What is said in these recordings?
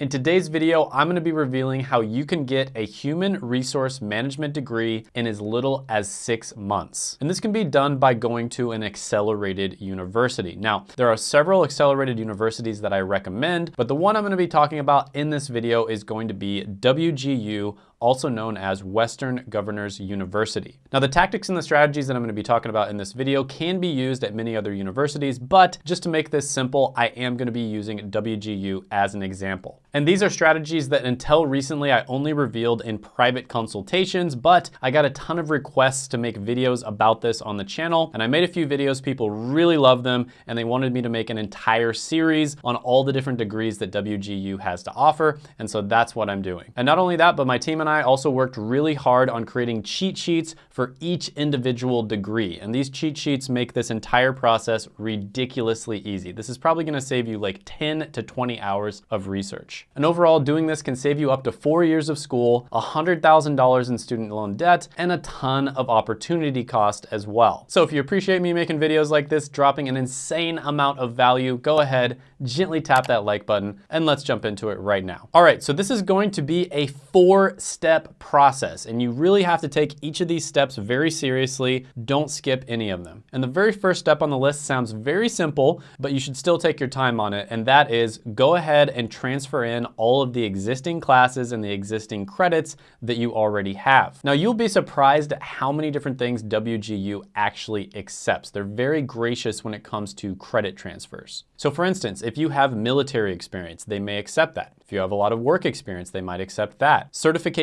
In today's video, I'm gonna be revealing how you can get a human resource management degree in as little as six months. And this can be done by going to an accelerated university. Now, there are several accelerated universities that I recommend, but the one I'm gonna be talking about in this video is going to be WGU also known as Western Governors University. Now the tactics and the strategies that I'm gonna be talking about in this video can be used at many other universities, but just to make this simple, I am gonna be using WGU as an example. And these are strategies that until recently I only revealed in private consultations, but I got a ton of requests to make videos about this on the channel. And I made a few videos, people really love them, and they wanted me to make an entire series on all the different degrees that WGU has to offer. And so that's what I'm doing. And not only that, but my team and I I also worked really hard on creating cheat sheets for each individual degree. And these cheat sheets make this entire process ridiculously easy. This is probably gonna save you like 10 to 20 hours of research. And overall, doing this can save you up to four years of school, $100,000 in student loan debt, and a ton of opportunity cost as well. So if you appreciate me making videos like this, dropping an insane amount of value, go ahead, gently tap that like button, and let's jump into it right now. All right, so this is going to be a four-step step process and you really have to take each of these steps very seriously. Don't skip any of them. And the very first step on the list sounds very simple, but you should still take your time on it. And that is go ahead and transfer in all of the existing classes and the existing credits that you already have. Now you'll be surprised at how many different things WGU actually accepts. They're very gracious when it comes to credit transfers. So for instance, if you have military experience, they may accept that. If you have a lot of work experience, they might accept that.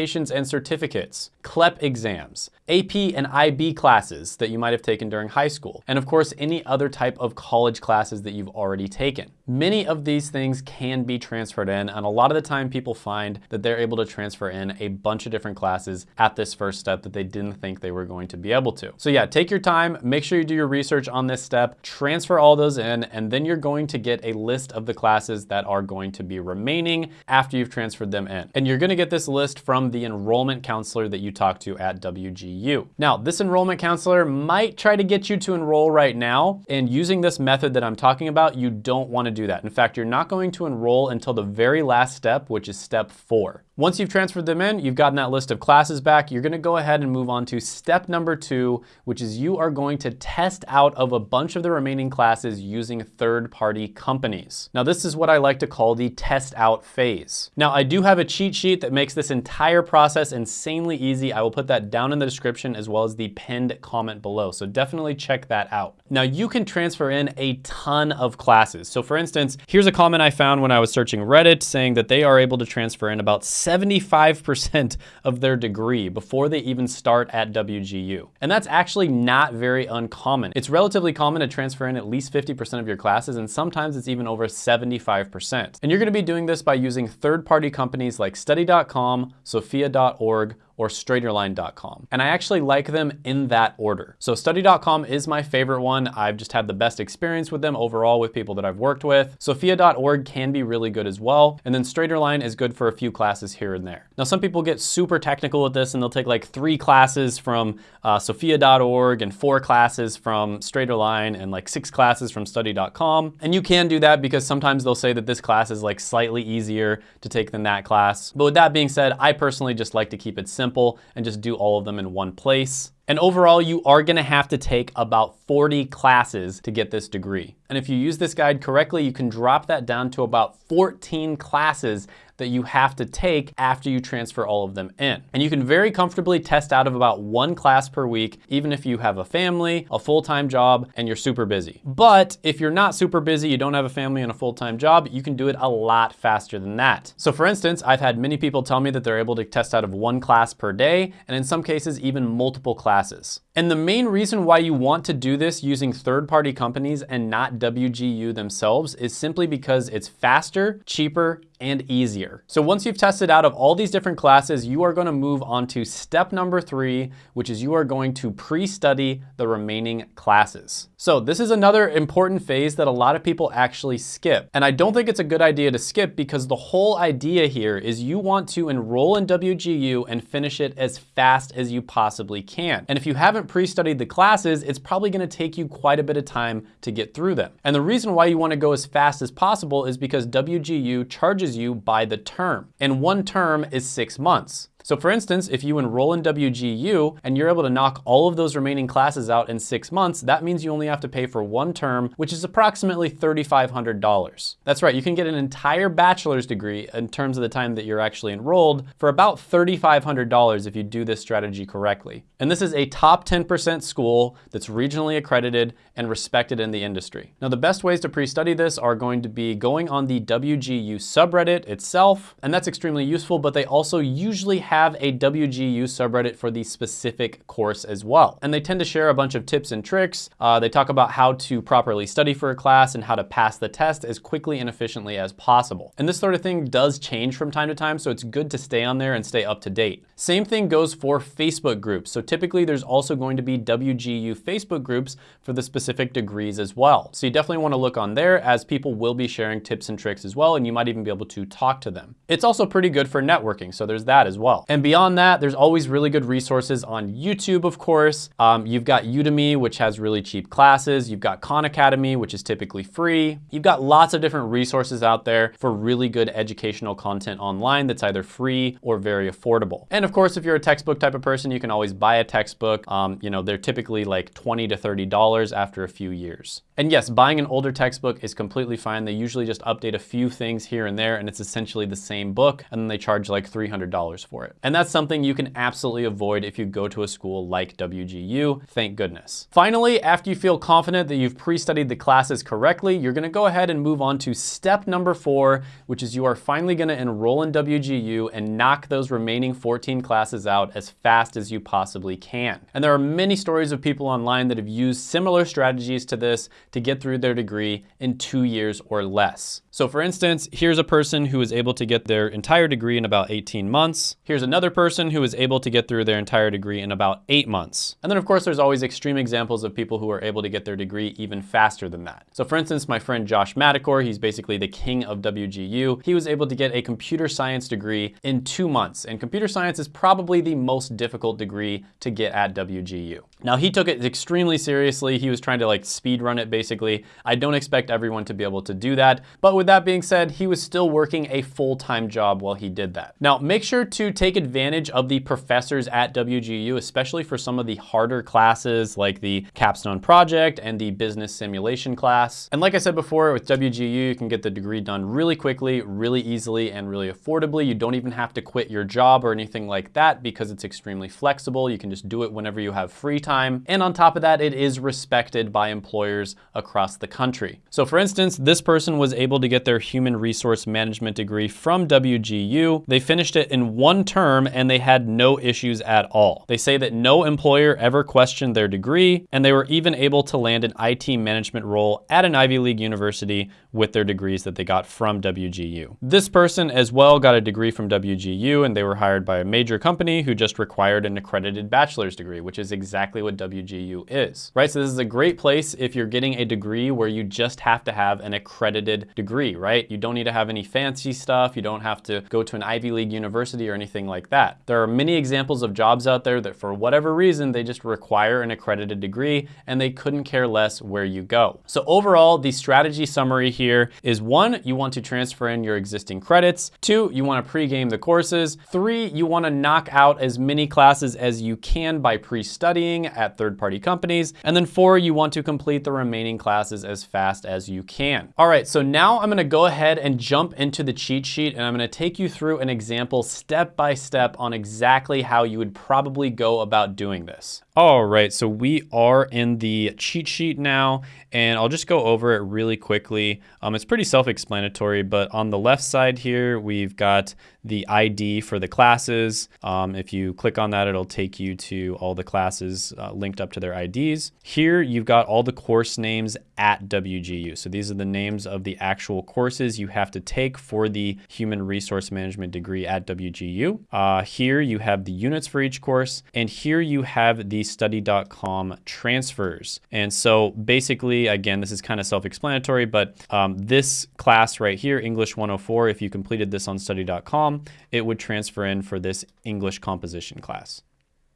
Certifications and certificates, CLEP exams, AP and IB classes that you might have taken during high school, and of course, any other type of college classes that you've already taken. Many of these things can be transferred in, and a lot of the time people find that they're able to transfer in a bunch of different classes at this first step that they didn't think they were going to be able to. So yeah, take your time, make sure you do your research on this step, transfer all those in, and then you're going to get a list of the classes that are going to be remaining after you've transferred them in. And you're gonna get this list from the enrollment counselor that you talk to at WGU. Now, this enrollment counselor might try to get you to enroll right now, and using this method that I'm talking about, you don't wanna do that. In fact, you're not going to enroll until the very last step, which is step four. Once you've transferred them in, you've gotten that list of classes back, you're gonna go ahead and move on to step number two, which is you are going to test out of a bunch of the remaining classes using third-party companies. Now, this is what I like to call the test out phase. Now, I do have a cheat sheet that makes this entire process insanely easy. I will put that down in the description as well as the pinned comment below, so definitely check that out. Now, you can transfer in a ton of classes. So for instance, here's a comment I found when I was searching Reddit saying that they are able to transfer in about 75% of their degree before they even start at WGU. And that's actually not very uncommon. It's relatively common to transfer in at least 50% of your classes, and sometimes it's even over 75%. And you're gonna be doing this by using third-party companies like study.com, sophia.org, or straighterline.com. And I actually like them in that order. So study.com is my favorite one. I've just had the best experience with them overall with people that I've worked with. Sophia.org can be really good as well. And then Straighterline is good for a few classes here and there. Now, some people get super technical with this and they'll take like three classes from uh, Sophia.org and four classes from Straighterline and like six classes from study.com. And you can do that because sometimes they'll say that this class is like slightly easier to take than that class. But with that being said, I personally just like to keep it simple simple and just do all of them in one place. And overall, you are gonna have to take about 40 classes to get this degree. And if you use this guide correctly, you can drop that down to about 14 classes that you have to take after you transfer all of them in. And you can very comfortably test out of about one class per week, even if you have a family, a full-time job, and you're super busy. But if you're not super busy, you don't have a family and a full-time job, you can do it a lot faster than that. So for instance, I've had many people tell me that they're able to test out of one class per day, and in some cases, even multiple classes. And the main reason why you want to do this using third-party companies and not WGU themselves is simply because it's faster, cheaper, and easier. So once you've tested out of all these different classes, you are gonna move on to step number three, which is you are going to pre-study the remaining classes. So this is another important phase that a lot of people actually skip. And I don't think it's a good idea to skip because the whole idea here is you want to enroll in WGU and finish it as fast as you possibly can. And if you haven't pre-studied the classes, it's probably gonna take you quite a bit of time to get through them. And the reason why you wanna go as fast as possible is because WGU charges charges you by the term. And one term is six months. So for instance, if you enroll in WGU and you're able to knock all of those remaining classes out in six months, that means you only have to pay for one term, which is approximately $3,500. That's right, you can get an entire bachelor's degree in terms of the time that you're actually enrolled for about $3,500 if you do this strategy correctly. And this is a top 10% school that's regionally accredited and respected in the industry. Now, the best ways to pre-study this are going to be going on the WGU subreddit itself, and that's extremely useful, but they also usually have a WGU subreddit for the specific course as well. And they tend to share a bunch of tips and tricks. Uh, they talk about how to properly study for a class and how to pass the test as quickly and efficiently as possible. And this sort of thing does change from time to time, so it's good to stay on there and stay up to date. Same thing goes for Facebook groups. So typically there's also going to be WGU Facebook groups for the specific degrees as well. So you definitely wanna look on there as people will be sharing tips and tricks as well, and you might even be able to talk to them. It's also pretty good for networking, so there's that as well. And beyond that, there's always really good resources on YouTube, of course. Um, you've got Udemy, which has really cheap classes. You've got Khan Academy, which is typically free. You've got lots of different resources out there for really good educational content online that's either free or very affordable. And of course, if you're a textbook type of person, you can always buy a textbook. Um, you know, they're typically like 20 to $30 after a few years. And yes, buying an older textbook is completely fine. They usually just update a few things here and there, and it's essentially the same book, and then they charge like $300 for it it. And that's something you can absolutely avoid if you go to a school like WGU, thank goodness. Finally, after you feel confident that you've pre-studied the classes correctly, you're gonna go ahead and move on to step number four, which is you are finally gonna enroll in WGU and knock those remaining 14 classes out as fast as you possibly can. And there are many stories of people online that have used similar strategies to this to get through their degree in two years or less. So for instance, here's a person who was able to get their entire degree in about 18 months. Here's another person who was able to get through their entire degree in about eight months. And then of course, there's always extreme examples of people who are able to get their degree even faster than that. So for instance, my friend Josh Madakor, he's basically the king of WGU. He was able to get a computer science degree in two months. And computer science is probably the most difficult degree to get at WGU. Now he took it extremely seriously. He was trying to like speed run it basically. I don't expect everyone to be able to do that. But with that being said, he was still working a full-time job while he did that. Now make sure to take advantage of the professors at WGU, especially for some of the harder classes like the capstone project and the business simulation class. And like I said before, with WGU, you can get the degree done really quickly, really easily, and really affordably. You don't even have to quit your job or anything like that because it's extremely flexible. You can just do it whenever you have free time. And on top of that, it is respected by employers across the country. So for instance, this person was able to get their human resource management degree from WGU. They finished it in one term and they had no issues at all. They say that no employer ever questioned their degree and they were even able to land an IT management role at an Ivy League university with their degrees that they got from WGU. This person as well got a degree from WGU and they were hired by a major company who just required an accredited bachelor's degree, which is exactly what WGU is, right? So this is a great place if you're getting a degree where you just have to have an accredited degree, right? You don't need to have any fancy stuff. You don't have to go to an Ivy League university or anything like that. There are many examples of jobs out there that for whatever reason, they just require an accredited degree and they couldn't care less where you go. So overall, the strategy summary here is one, you want to transfer in your existing credits. Two, you want to pre-game the courses. Three, you want to knock out as many classes as you can by pre-studying at third-party companies. And then four, you want to complete the remaining classes as fast as you can. All right, so now I'm gonna go ahead and jump into the cheat sheet and I'm gonna take you through an example step by step on exactly how you would probably go about doing this. All right, so we are in the cheat sheet now, and I'll just go over it really quickly. Um, it's pretty self-explanatory, but on the left side here, we've got the ID for the classes. Um, if you click on that, it'll take you to all the classes uh, linked up to their IDs. Here, you've got all the course names at WGU. So these are the names of the actual courses you have to take for the Human Resource Management degree at WGU. Uh, here, you have the units for each course, and here you have the study.com transfers. And so basically, again, this is kind of self-explanatory, but um, this class right here, English 104, if you completed this on study.com, it would transfer in for this English composition class.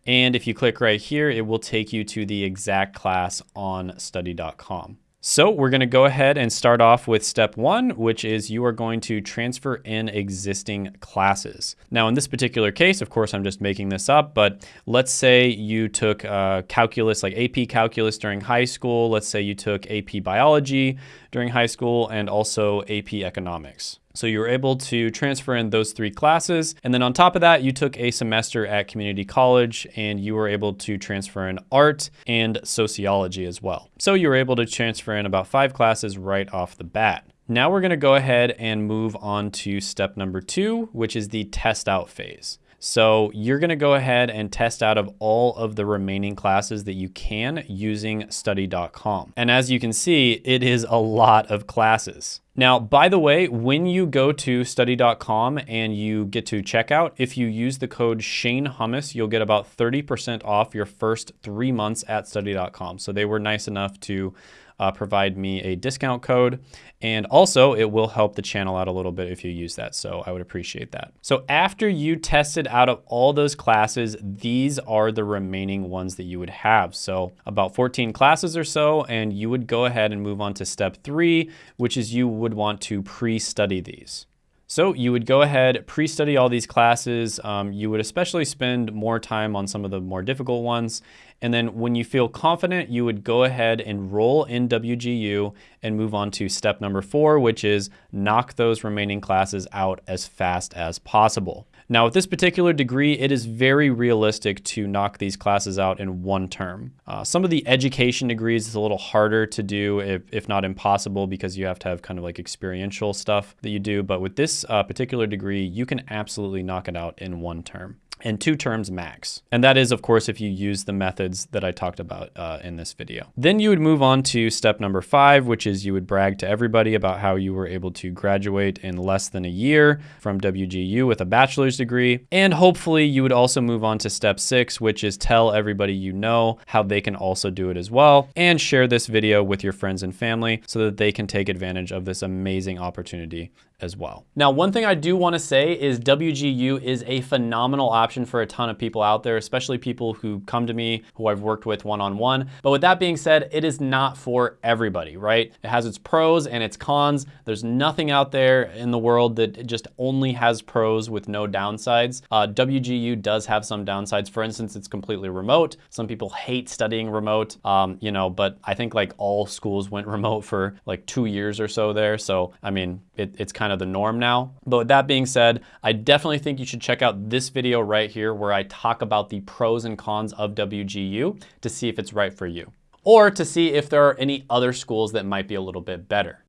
And if you click right here, it will take you to the exact class on study.com. So we're gonna go ahead and start off with step one, which is you are going to transfer in existing classes. Now in this particular case, of course, I'm just making this up, but let's say you took uh, calculus, like AP calculus during high school. Let's say you took AP biology during high school and also AP economics. So you were able to transfer in those three classes. And then on top of that, you took a semester at community college and you were able to transfer in art and sociology as well. So you were able to transfer in about five classes right off the bat. Now we're gonna go ahead and move on to step number two, which is the test out phase. So you're gonna go ahead and test out of all of the remaining classes that you can using study.com. And as you can see, it is a lot of classes. Now, by the way, when you go to study.com and you get to checkout, if you use the code Shane Hummus, you'll get about 30% off your first three months at study.com. So they were nice enough to uh, provide me a discount code. And also it will help the channel out a little bit if you use that. So I would appreciate that. So after you tested out of all those classes, these are the remaining ones that you would have. So about 14 classes or so, and you would go ahead and move on to step three, which is you would want to pre-study these. So you would go ahead, pre-study all these classes. Um, you would especially spend more time on some of the more difficult ones. And then when you feel confident, you would go ahead, and roll in WGU and move on to step number four, which is knock those remaining classes out as fast as possible. Now with this particular degree, it is very realistic to knock these classes out in one term. Uh, some of the education degrees is a little harder to do, if, if, not impossible, because you have to have kind of like experiential stuff that you do. But with this uh, particular degree, you can absolutely knock it out in one term and two terms max. And that is, of course, if you use the methods that I talked about uh, in this video. Then you would move on to step number five, which is you would brag to everybody about how you were able to graduate in less than a year from WGU with a bachelor's degree. And hopefully you would also move on to step six, which is tell everybody you know how they can also do it as well. And share this video with your friends and family so that they can take advantage of this amazing opportunity as well. Now, one thing I do wanna say is WGU is a phenomenal option for a ton of people out there, especially people who come to me, who I've worked with one-on-one. -on -one. But with that being said, it is not for everybody, right? It has its pros and its cons. There's nothing out there in the world that just only has pros with no downsides. Uh, WGU does have some downsides. For instance, it's completely remote. Some people hate studying remote, um, you know, but I think like all schools went remote for like two years or so there. So, I mean, it, it's kind of the norm now. But with that being said, I definitely think you should check out this video right here where I talk about the pros and cons of WGU to see if it's right for you or to see if there are any other schools that might be a little bit better.